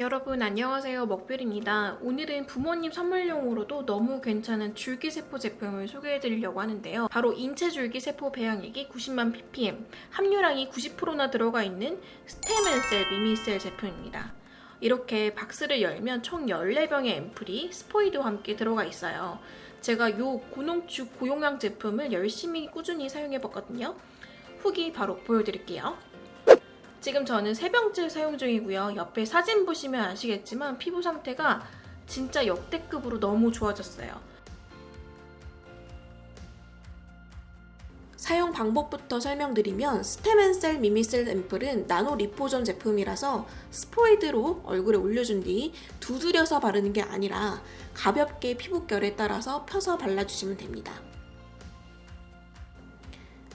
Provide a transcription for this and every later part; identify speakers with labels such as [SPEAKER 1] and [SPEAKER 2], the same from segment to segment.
[SPEAKER 1] 여러분 안녕하세요. 먹별입니다. 오늘은 부모님 선물용으로도 너무 괜찮은 줄기세포 제품을 소개해드리려고 하는데요. 바로 인체 줄기세포 배양액이 90만 ppm 함유량이 90%나 들어가 있는 스테멘셀 미미셀 제품입니다. 이렇게 박스를 열면 총 14병의 앰플이 스포이드와 함께 들어가 있어요. 제가 이 고농축 고용량 제품을 열심히 꾸준히 사용해봤거든요. 후기 바로 보여드릴게요 지금 저는 세병째 사용 중이고요. 옆에 사진 보시면 아시겠지만 피부 상태가 진짜 역대급으로 너무 좋아졌어요. 사용 방법부터 설명드리면 스테멘셀 미미셀 앰플은 나노 리포전 제품이라서 스포이드로 얼굴에 올려준 뒤 두드려서 바르는 게 아니라 가볍게 피부결에 따라서 펴서 발라주시면 됩니다.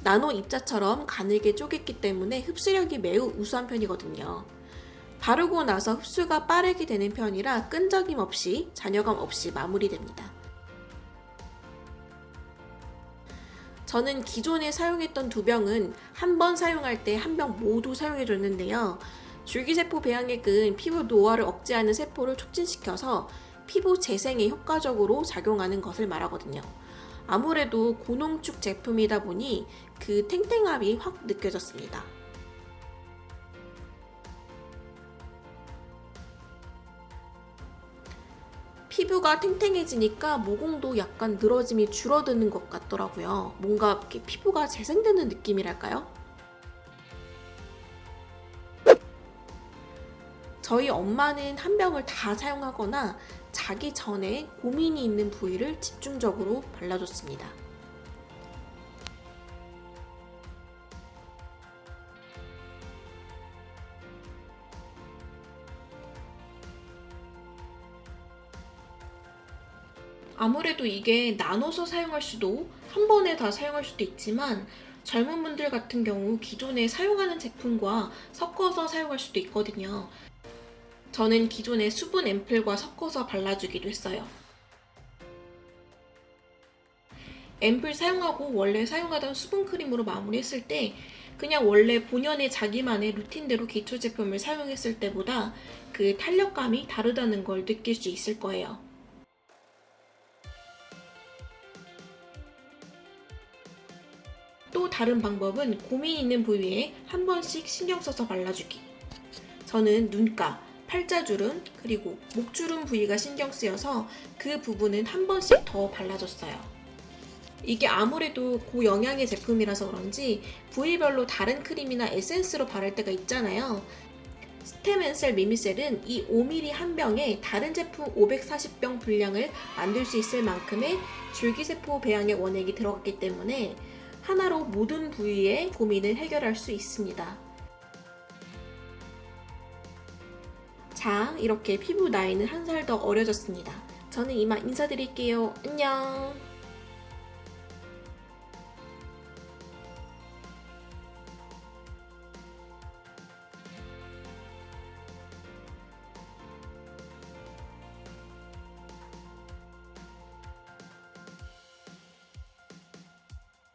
[SPEAKER 1] 나노 입자처럼 가늘게 쪼갰기 때문에 흡수력이 매우 우수한 편이거든요. 바르고 나서 흡수가 빠르게 되는 편이라 끈적임 없이 잔여감 없이 마무리됩니다. 저는 기존에 사용했던 두 병은 한 번 사용할 때 한 병 모두 사용해줬는데요. 줄기세포 배양액은 피부 노화를 억제하는 세포를 촉진시켜서 피부 재생에 효과적으로 작용하는 것을 말하거든요. 아무래도 고농축 제품이다 보니 그 탱탱함이 확 느껴졌습니다. 피부가 탱탱해지니까 모공도 약간 늘어짐이 줄어드는 것 같더라고요. 뭔가 이렇게 피부가 재생되는 느낌이랄까요? 저희 엄마는 한 병을 다 사용하거나 자기 전에 고민이 있는 부위를 집중적으로 발라줬습니다. 아무래도 이게 나눠서 사용할 수도 한 번에 다 사용할 수도 있지만 젊은 분들 같은 경우 기존에 사용하는 제품과 섞어서 사용할 수도 있거든요. 저는 기존의 수분 앰플과 섞어서 발라주기도 했어요. 앰플 사용하고 원래 사용하던 수분 크림으로 마무리했을 때 그냥 원래 본연의 자기만의 루틴대로 기초 제품을 사용했을 때보다 그 탄력감이 다르다는 걸 느낄 수 있을 거예요. 또 다른 방법은 고민 있는 부위에 한 번씩 신경 써서 발라주기. 저는 눈가, 팔자주름, 그리고 목주름 부위가 신경 쓰여서 그 부분은 한 번씩 더 발라줬어요. 이게 아무래도 고영양의 제품이라서 그런지 부위별로 다른 크림이나 에센스로 바를 때가 있잖아요. 스테멘셀 미미셀은 이 5ml 한 병에 다른 제품 540병 분량을 만들 수 있을 만큼의 줄기세포 배양의 원액이 들어갔기 때문에 하나로 모든 부위의 고민을 해결할 수 있습니다. 자, 이렇게 피부 나이는 한 살 더 어려졌습니다. 저는 이만 인사드릴게요. 안녕!